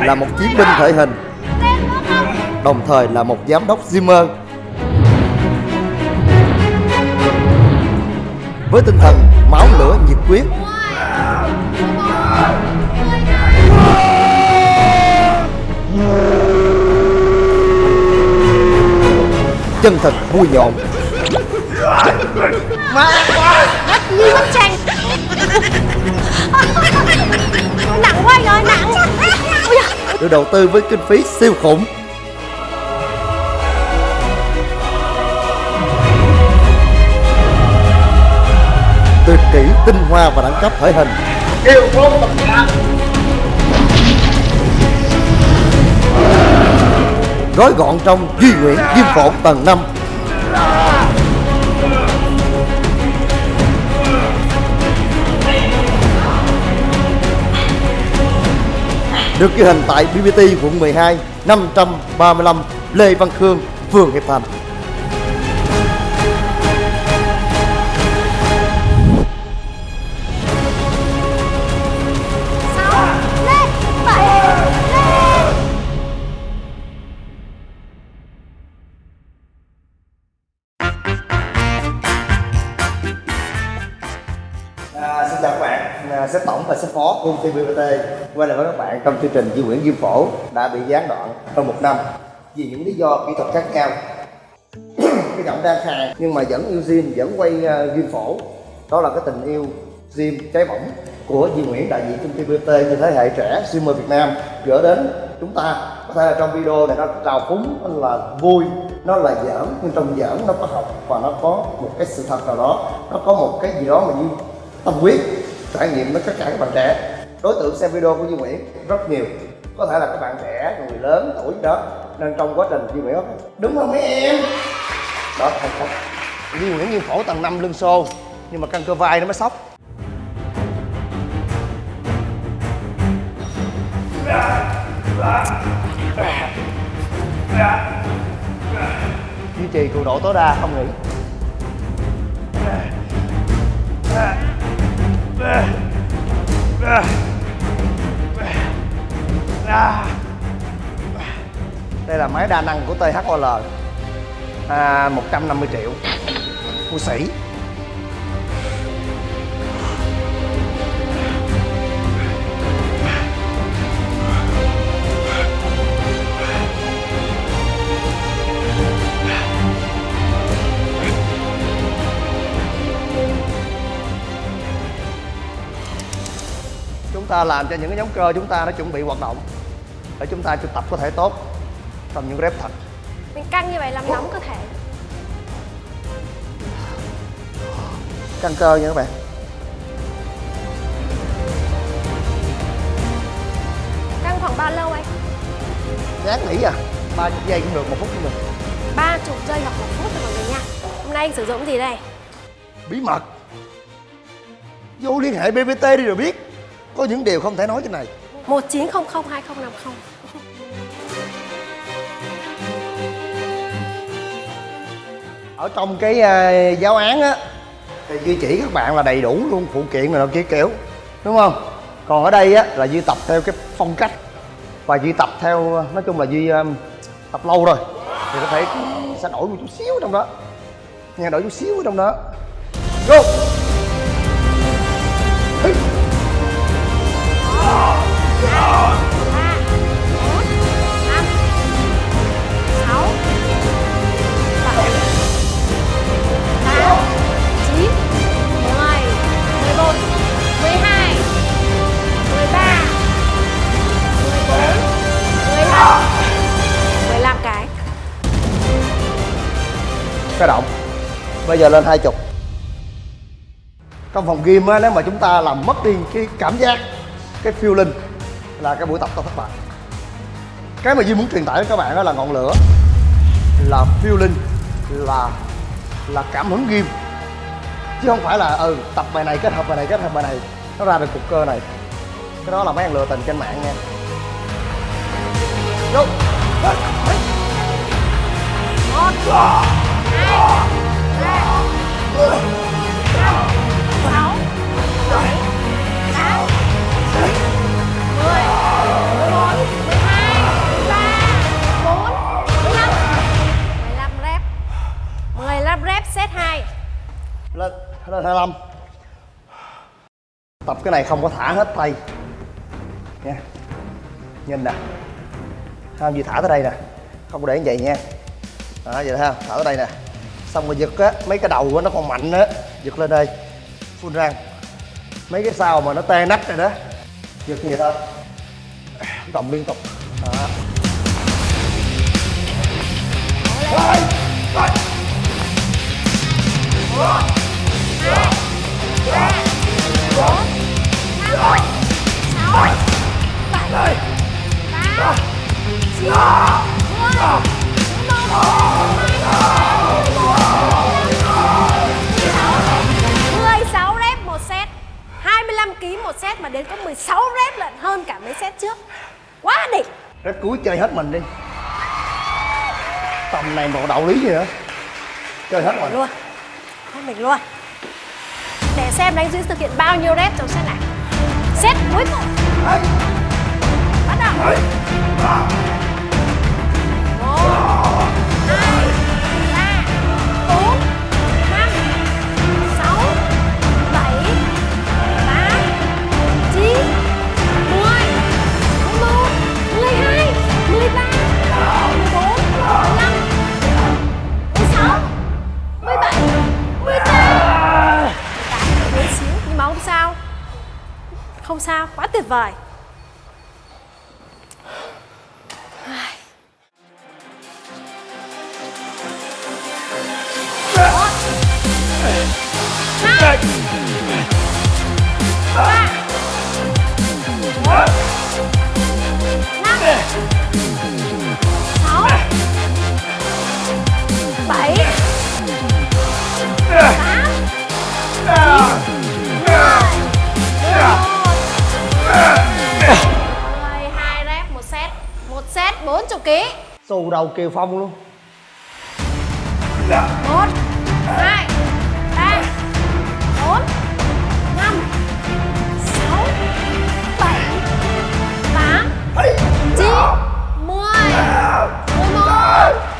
là một chiến binh thể hình, Đồng thời là một giám đốc Zimmer. Với tinh thần máu lửa nhiệt quyết Chân thật vui nhộn. Như bức tranh nặng quá rồi nặng được đầu tư với kinh phí siêu khủng. Tuyệt kỹ tinh hoa và đẳng cấp thể hình. Yêu phong tập cả gói gọn trong duy nguyễn diêm phổ tầng 5 được ghi hình tại BBT quận 12 535 Lê Văn Khương, phường Hiệp Thành. À, xin chào các bạn, à, sếp tổng và sếp phó của công ty BBT quay lại với các bạn trong chương trình Di Nguyễn Diêm Phổ đã bị gián đoạn hơn một năm vì những lý do kỹ thuật khác nhau. cái giọng đang khàn nhưng mà vẫn yêu Diêm, vẫn quay uh, Diêm Phổ. Đó là cái tình yêu Diêm cháy bỏng của Di Nguyễn đại diện công ty BBT như thế hệ trẻ streamer Việt Nam gửi đến chúng ta có thể là trong video này nó trào phúng nó là vui nó là giỡn nhưng trong giỡn nó có học và nó có một cái sự thật nào đó nó có một cái gì đó mà như tâm huyết trải nghiệm với tất cả các bạn trẻ. Đối tượng xem video của Duy Nguyễn rất nhiều. Có thể là các bạn trẻ người lớn tuổi đó nên trong quá trình Duy Nguyễn nói, đúng không mấy em. Đó thành công Duy Nguyễn như phổ tầng 5 lưng xô nhưng mà căng cơ vai nó mới sốc duy trì cường độ tối đa không nghỉ. Đây là máy đa năng của THOL à, 150 triệu. Mua sĩ. Chúng ta làm cho những cái nhóm cơ chúng ta nó chuẩn bị hoạt động để chúng ta tập có thể tốt trong những rep thật. Mình căng như vậy làm nóng cơ thể. Căng cơ nha các bạn. Căng khoảng bao lâu anh? Ráng nghỉ à ba giây cũng được một phút cũng được. Ba chục giây hoặc một phút thôi mọi người nha. Hôm nay anh sử dụng gì đây? Bí mật. Vô liên hệ bbt đi rồi biết có những điều không thể nói trên này. Một chín không không hai không năm không. Ở trong cái uh, giáo án á thì duy chỉ các bạn là đầy đủ luôn phụ kiện nó kia kiểu đúng không? Còn ở đây á là duy tập theo cái phong cách và duy tập theo nói chung là duy um, tập lâu rồi. Thì có thể sẽ đổi một chút xíu trong đó nghe đổi chút xíu trong đó. Go cái. Động. Bây giờ lên hai chục. Trong phòng game á, nếu mà chúng ta làm mất đi cái cảm giác, cái feeling là cái buổi tập tôi thất bại cái mà Duy muốn truyền tải đến các bạn đó là ngọn lửa, là feeling, là là cảm hứng gym chứ không phải là ừ tập bài này kết hợp bài này, kết hợp bài này, nó ra được cục cơ này cái đó là mấy anh lừa tình trên mạng nha Go. Lên. Lên. 25 tập cái này không có thả hết tay. Nha. Nhìn nè. Không gì thả tới đây nè. Không có để như vậy nha. Đó, vậy ha. Thả tới đây nè. Xong rồi giật á, mấy cái đầu của nó còn mạnh á. Giật lên đây. Phun răng mấy cái sao mà nó tê nách rồi đó. Giật như vậy thôi động liên tục. Đó. mười sáu rep đến có 16 rep lận hơn cả mấy set trước. Quá đỉnh. Rep cuối chơi hết mình đi. Tầm này một đạo lý gì nữa? Chơi hết mình luôn. Hết mình luôn xem đánh giữ thực hiện bao nhiêu rep trong set này. Set cuối cùng. Bắt đầu. Sao ký. Xù đầu Kiều Phong luôn. Một hai ba bốn năm sáu bảy tám chín mười mười một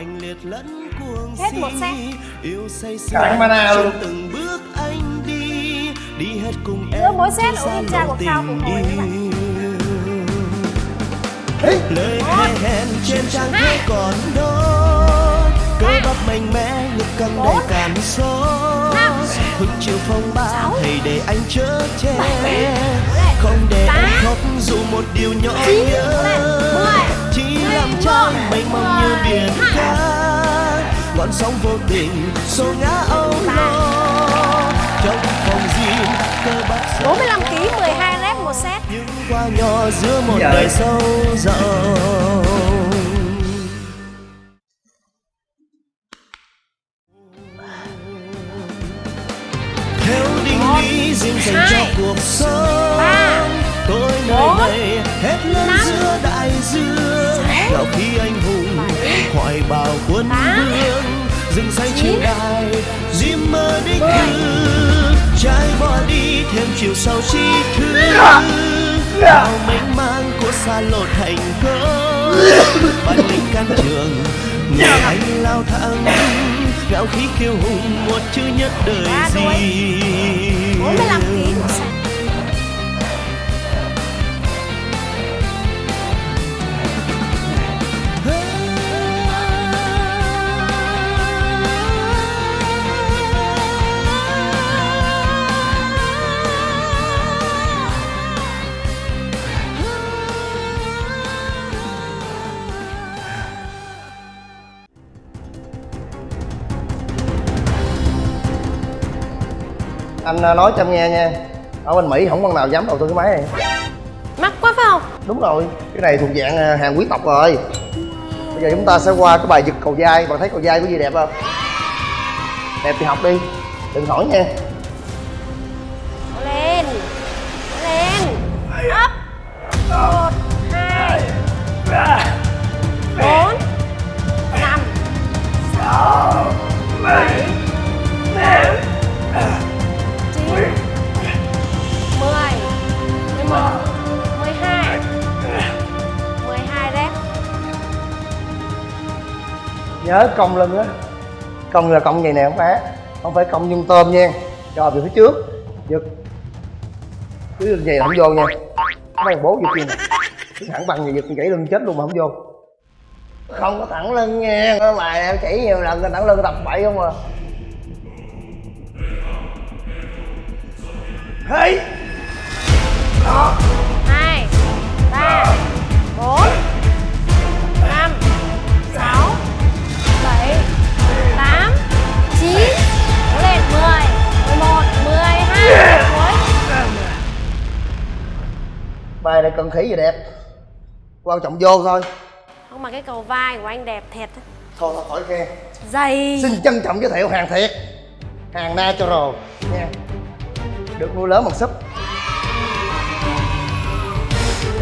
mạnh liệt lẫn cuồng Hết một set. si yêu say sưa mana luôn. từng bước anh đi. Đi hết cùng em mỗi set cha lộ của tình cùng hồi lời hẹn hẹn trên trang thế còn đó cơ bắp mạnh mẽ ngực căng đầy cảm Năm. hứng chiều phong ba hãy để anh chở che. Không để em khóc dù một điều nhỏ nhớ. Chỉ Trái mênh mông như Mười biển hai. cả ngọn sóng vô tình xô ngã âu lo. Trong phòng riêng cơ bắp sống 45 kg 12 rep một set. Những qua nhỏ giữa một Dạ. đời sâu rộng. Theo định lý riêng dành cho hai, cuộc sống ba, tôi nơi bốn, đây hết lớn giữa đại dương là khi anh hùng hoài bào quân vương rừng say trên đài diêm mơ đích cư trái bỏ đi thêm chiều sau chi thứ bao mênh mang của xa lộ thành công bạn lính can trường người anh lao thẳng. Ngạo khí kiêu hùng một chữ nhất đời gì? 45 kg Anh à, nói cho em nghe nha. Ở bên Mỹ không con nào dám đầu tư cái máy này. Mắc quá phải không? Đúng rồi Cái này thuộc dạng à, hàng quý tộc rồi. Bây giờ chúng ta sẽ qua cái bài giật cầu dai. Bạn thấy cầu dai có gì đẹp không? Đẹp thì học đi Đừng hỏi nha 12 12 đấy Nhớ cong lưng á. Cong là cong vậy nè không phải. Không phải cong nhung tôm nha. Rồi, về phía trước. Giật. Cứ lưng vậy là không vô nha. Mấy bố giật gì Cứ thẳng bằng vậy giật gãy lưng chết luôn mà không vô. Không có thẳng lưng nha. Bài em chỉ nhiều lần thẳng lưng tập bậy không à. Hey! Hai ba bốn năm sáu bảy tám chín lên mười mười một mười hai bài này cần khỉ gì đẹp? Quan trọng vô thôi không mà cái cầu vai của anh đẹp thiệt thôi thôi khỏi khen. Dày. Xin trân trọng giới thiệu hàng thiệt. Hàng natural nha. Được nuôi lớn bằng súp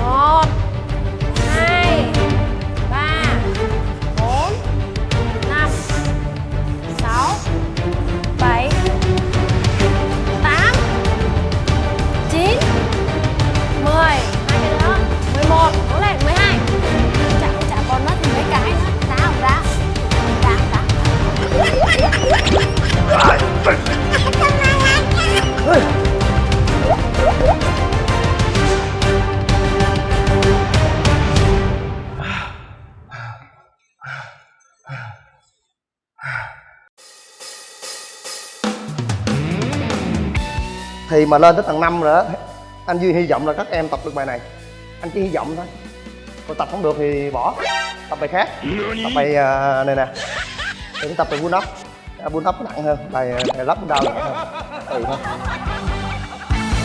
một, hai, ba, bốn, năm, sáu, bảy, tám, chín, mười. Hai cái nữa mười một cố lên mười hai. Chả chả còn mất mấy cái nữa. Đá không ra đá đá thì mà lên tới tầng 5 rồi đó anh duy hy vọng là các em tập được bài này. Anh chỉ hy vọng thôi. Còn tập không được thì bỏ tập bài khác. Tập bài à, này nè. Đừng tập bài pull up à, pull up nó nặng hơn bài bài lắp down nặng hơn. Tùy thôi.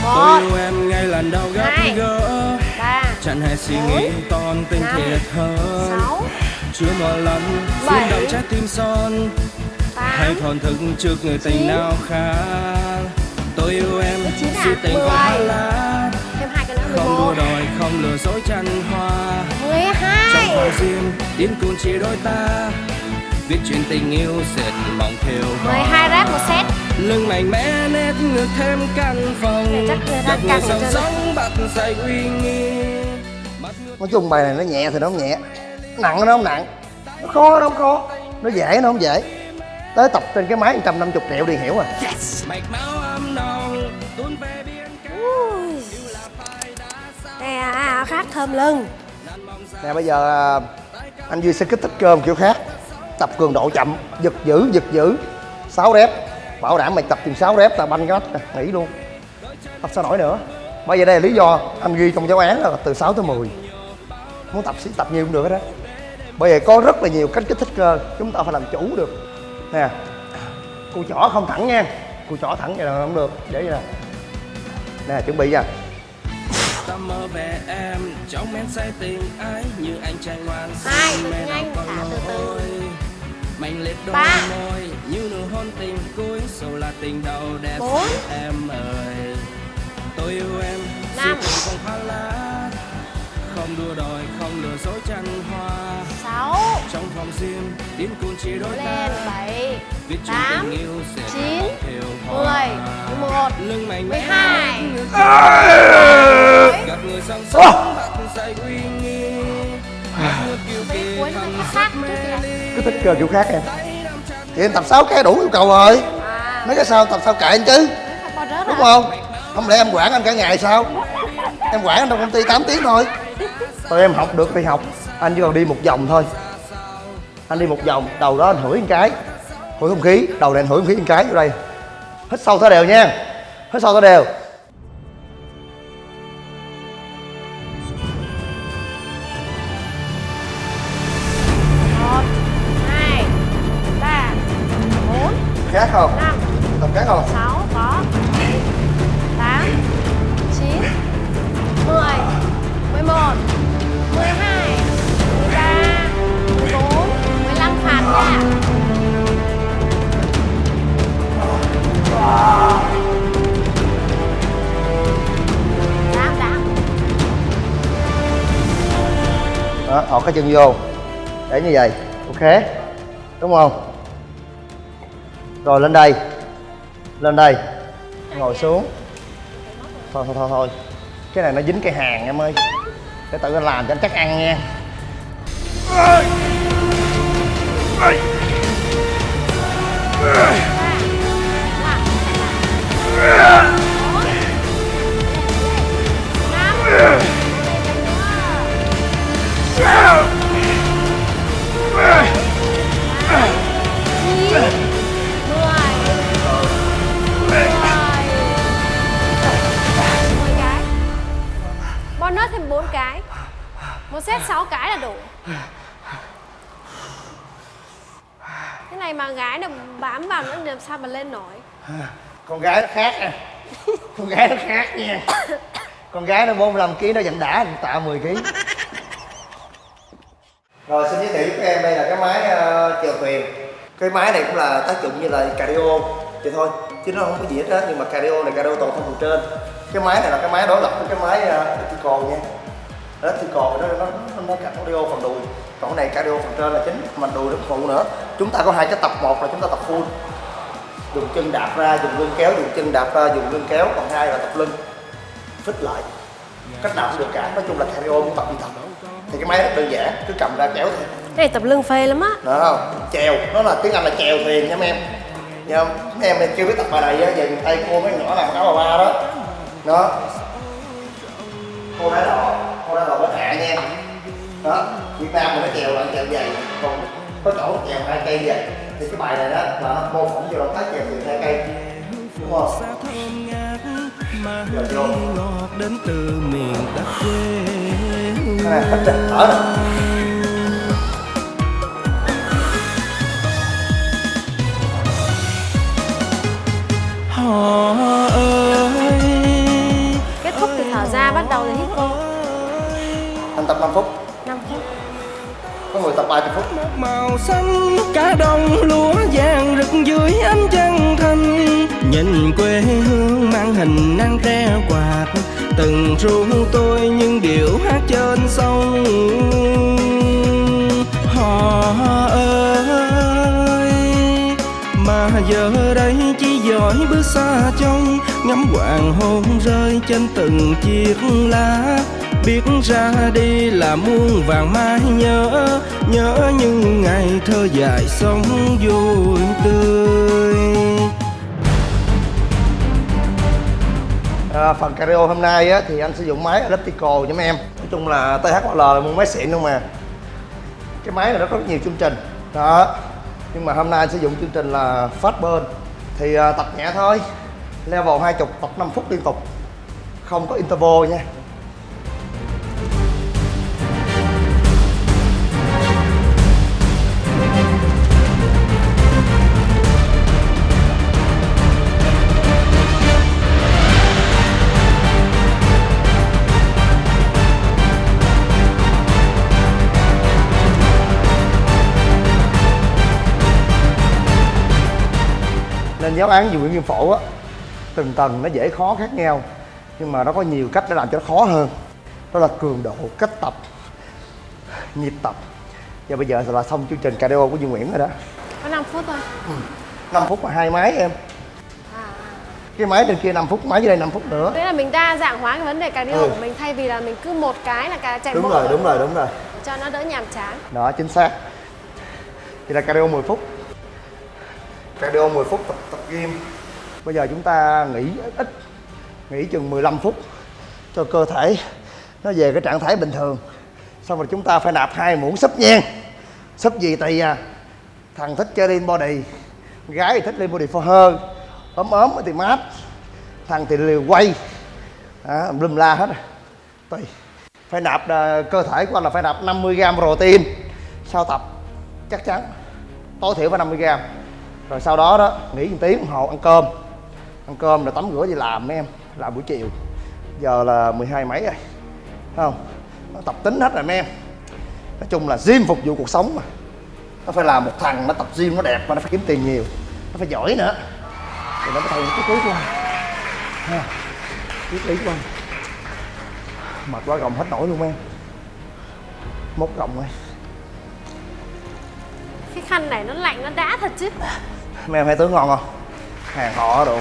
Tôi một. yêu em ngay lần đầu gặp Hai. gỡ. Ba. Chẳng hề suy nghĩ toàn tình Năm. thiệt hơn. Sáu. Chưa một lần rung động trái tim son. Hay thổn thức trước người tình nào khác tôi yêu em. Mười chín à? si tình hoa lá thêm hai cái nữa mười không đua một. đòi không lừa dối chăn hoa. Mười trong hai phòng riêng điên cuồng chỉ đôi ta. Viết chuyện tình yêu dệt mộng thêu mười hai ráp một set. Lưng mạnh mẽ nét ngược thêm căn phòng. Này chắc người căng sống bắt say uy nghi. Nói chung bài này nó nhẹ thì nó không nhẹ. Nặng nó không nặng. Nó khó nó không khó. Nó dễ nó không dễ. Tới tập trên cái máy 150 triệu đi hiểu à mạch Nè à, à, khác thơm lưng. Nè bây giờ à, anh duy sẽ kích thích cơm kiểu khác. Tập cường độ chậm giật giữ giật giữ 6 rep. Bảo đảm mày tập chừng 6 rep là banh cái nè, nghỉ luôn. Tập sao nổi nữa. Bây giờ đây là lý do anh ghi trong giáo án là từ 6 tới 10 muốn tập tập nhiều cũng được hết đó bây giờ có rất là nhiều cách kích thích cơ. Chúng ta phải làm chủ được. Nè. Cùi chỏ không thẳng nha cùi chỏ thẳng vậy là không được để vậy nè nè chuẩn bị nha ta mơ về em trong men say tình ái như anh trai ngoan Hai, nhiên anh thả từ từ. mạnh liệt đôi Ba. môi như nụ hôn tình cuối dù là tình đầu đẹp Bốn. em ơi tôi yêu em Năm. không hoa lá không đua đòi không lừa dối chăn hoa. Sáu. Trong phòng riêng điên cuồng chỉ đôi lên ta. bảy tám chín mười một lưng mạnh mười hai. gặp người sống Ô! sống bắt say uy nghi. Cứ thích cơ kiểu khác em. Thì em tập 6 cái đủ yêu cầu rồi à. Mấy cái sau tập sao kệ anh chứ? Đúng không? Không lẽ em quản anh cả ngày sao? Em quản anh trong công ty 8 tiếng thôi tụi em học được thì học anh chỉ còn đi một vòng thôi anh đi một vòng đầu đó anh hửi một cái hửi không khí đầu này anh hửi không khí một cái vô đây hít sâu thở đều nha hít sâu thở đều khác không? Năm. Tập khác không? 6 đó thọt cái chân vô. Để như vậy. Ok. Đúng không? Rồi, lên đây. Lên đây. Ngồi xuống. Thôi thôi thôi thôi. Cái này nó dính cây hàng em ơi. Để tự anh làm cho anh chắc ăn nha bonus thêm 4 cái. Một set 6 cái là đủ. Này mà gái nào bám vào nữa làm sao mà lên nổi? Con gái nó khác nha. Con gái nó khác nha. Con gái nó 45 kg nó vẫn đã thằng tạ 10 kg rồi xin giới thiệu với các em đây là cái máy uh, chèo thuyền. Cái máy này cũng là tác dụng như là cardio. Vậy thôi chứ nó không có gì hết á nhưng mà cardio này cardio toàn thân phần trên. Cái máy này là cái máy đối lập với cái máy uh, elliptical nha. Elliptical nó nó nó, nó cardio phần đùi còn cái này cardio phần trên là chính mình đùi nó phụ nữa. Chúng ta có hai cái tập một là chúng ta tập full. Dùng chân đạp ra dùng lưng kéo dùng chân đạp ra dùng lưng kéo. Còn hai là tập lưng. Phích lại. Cách nào cũng được cả. Nói chung là cardio muốn tập gì tập thì cái máy rất đơn giản cứ cầm ra kéo thôi. Cái này tập lưng phê lắm á. Đó không chèo. Nó là tiếng anh là chèo thuyền nha mấy em. Nha không mấy em chưa biết tập bài này á về tây cô mấy nhỏ làm áo bà ba đó. Đó. Cô đá đỏ cô đá đỏ bên hạ nha. Đó việt nam mình nó chèo là chèo dày còn có chỗ chèo hai cây vậy thì cái bài này đó là nó mô phỏng vô động tác chèo thuyền hai cây. Đúng không? Giờ vô. ngọt đến từ miền đất quê này hết rồi thở ơi kết thúc thì thở ra bắt đầu thì hít vô. anh tập 5 phút 5 phút ngồi tập 30 phút. Màu xanh, cả đồng lúa vàng rực dưới ánh trăng thanh. Nhìn quê hương mang hình nắng tre quạt, từng ru tôi những điệu hát trên sông. Họ ơi, mà giờ đây chỉ dõi bước xa trông, ngắm hoàng hôn rơi trên từng chiếc lá biết ra đi là muôn vàng mai nhớ nhớ những ngày thơ dài sống vui tươi. À, phần cardio hôm nay á, thì anh sử dụng máy elliptical cho mấy em. Nói chung là THL là một máy xịn luôn mà cái máy này nó có rất nhiều chương trình. Đó. Nhưng mà hôm nay anh sử dụng chương trình là fast burn. Thì à, tập nhẹ thôi. Level 20 tập 5 phút liên tục. Không có interval nha. Nên giáo án về Nguyễn Kim Phổ á từng tầng nó dễ khó khác nhau nhưng mà nó có nhiều cách để làm cho nó khó hơn. Đó là cường độ cách tập nhịp tập. Và bây giờ là xong chương trình cardio của Duy Nguyễn rồi đó. Có 5 phút thôi. 5 phút mà hai máy em. À, cái máy trên kia 5 phút máy dưới đây 5 phút nữa. Thế là mình đa dạng hóa cái vấn đề cardio Ừ. của mình thay vì là mình cứ một cái là cả chạy đúng bộ rồi đúng rồi đúng rồi. Cho nó đỡ nhàm chán. Đó chính xác. Thì là cardio 10 phút cardio 10 phút tập tập gym. Bây giờ chúng ta nghỉ ít nghỉ chừng 15 phút cho cơ thể nó về cái trạng thái bình thường. Xong rồi chúng ta phải nạp hai muỗng súp nhen súp gì tùy à thằng thích chơi lean body gái thì thích lean body for her. Ốm ốm thì mát thằng thì liều quay. À, lum la hết rồi. Tùy. Phải nạp à, cơ thể của anh là phải nạp 50 gram protein. Sau tập chắc chắn tối thiểu phải 50 gram rồi sau đó đó nghỉ một tiếng đồng hồ ăn cơm. Ăn cơm rồi tắm rửa đi làm mấy em làm buổi chiều. Giờ là 12 mấy rồi không? Nó tập tính hết rồi mấy em. Nói chung là gym phục vụ cuộc sống mà. Nó phải là một thằng nó tập gym nó đẹp mà nó phải kiếm tiền nhiều. Nó phải giỏi nữa. Thì nó mới thành cái túi của anh. Ha, cái túi của anh. Mệt quá gồng hết nổi luôn em. Mốt gồng ơi cái khăn này nó lạnh nó đã thật chứ. Mấy em thấy tướng ngon không? Hàng họ đồ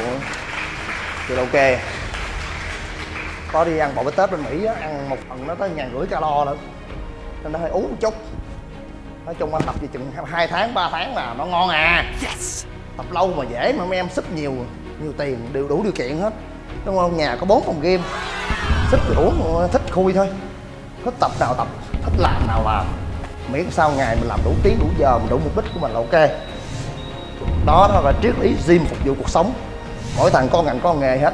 thì ok. Có đi ăn bò bít tết bên mỹ á, ăn một phần nó tới ngàn rưỡi calo lận. Nên nó hơi uống một chút. Nói chung anh tập gì chừng hai tháng 3 tháng là nó ngon à. Tập lâu mà dễ mà mấy em sức nhiều nhiều tiền đều đủ điều kiện hết. Đúng không? Nhà có bốn phòng game sức thì uống thích khui thôi. Thích tập nào tập thích làm nào làm miễn sau ngày mình làm đủ tiếng đủ giờ mình đủ mục đích của mình là ok. Đó đó là triết lý gym phục vụ cuộc sống. Mỗi thằng có ngành có nghề hết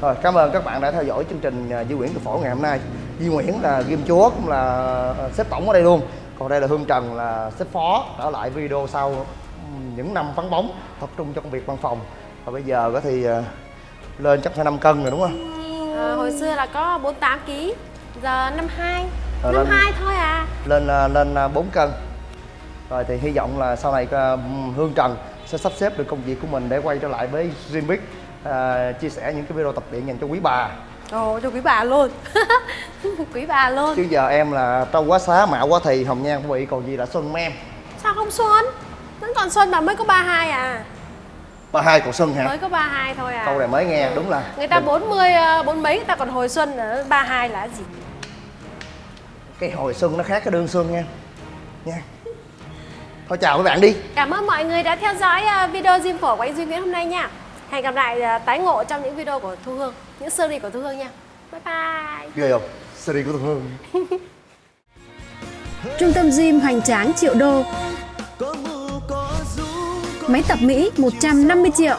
rồi cảm ơn các bạn đã theo dõi chương trình di Duy Nguyễn từ phổ ngày hôm nay. Duy Nguyễn là game chúa cũng là xếp tổng ở đây luôn. Còn đây là hương trần là sếp phó. Trở lại video sau những năm vắng bóng tập trung cho công việc văn phòng. Và bây giờ có thì à, lên chắc phải 5 cân rồi đúng không? À, hồi xưa là có 48 kg giờ 52 Ờ, 52 thôi à. lên ờ, lên ờ, 4 cân. Rồi thì hy vọng là sau này ờ, hương trần sẽ sắp xếp được công việc của mình để quay trở lại với Dreambic ờ, chia sẻ những cái video tập luyện dành cho quý bà. Ồ cho quý bà luôn. Quý bà luôn. Chứ giờ em là trâu quá xá mạo quá thì hồng nhan của bị còn gì là xuân em? Sao không xuân? Vẫn còn xuân mà mới có 32 à. Ba hai còn xuân hả? Mới có 32 thôi à. Câu này mới nghe đúng là người ta 40 ờ, bốn mấy người ta còn hồi xuân ở 32 là gì cái hồi xuân nó khác cái đương xuân nha. Nha. Thôi chào các bạn đi. Cảm ơn mọi người đã theo dõi ờ, video Diêm Phổ của anh Duy Nguyễn hôm nay nha. Hẹn gặp lại ờ, tái ngộ trong những video của Thu Hương Những series của Thu Hương nha. Bye bye. Ghê không? Series của Thu Hương. Trung tâm gym hoành tráng triệu đô, máy tập Mỹ 150 triệu,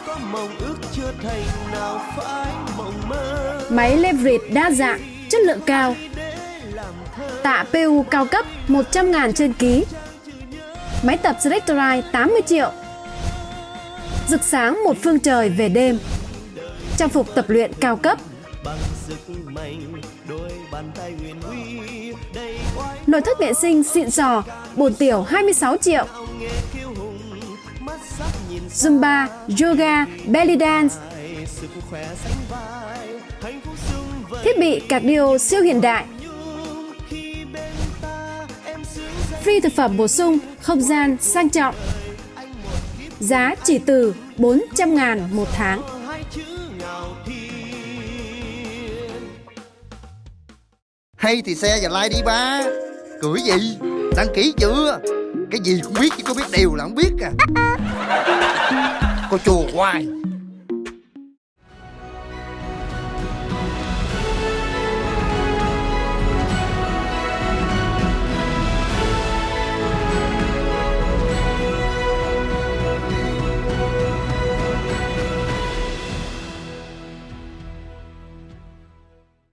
máy leverage đa dạng, chất lượng cao, tạ PU cao cấp 100.000 trên ký, máy tập Selectorite 80 triệu, rực sáng một phương trời về đêm, trang phục tập luyện cao cấp, nội thất vệ sinh xịn sò, bồn tiểu 26 triệu, Zumba, yoga, belly dance, thiết bị cardio siêu hiện đại, free thực phẩm bổ sung, không gian sang trọng. Giá chỉ từ 400 ngàn một tháng. hay thì xe và like đi ba. Cười gì? Đăng ký chưa? Cái gì cũng biết chứ có biết đều là không biết à. Cô chùa hoài.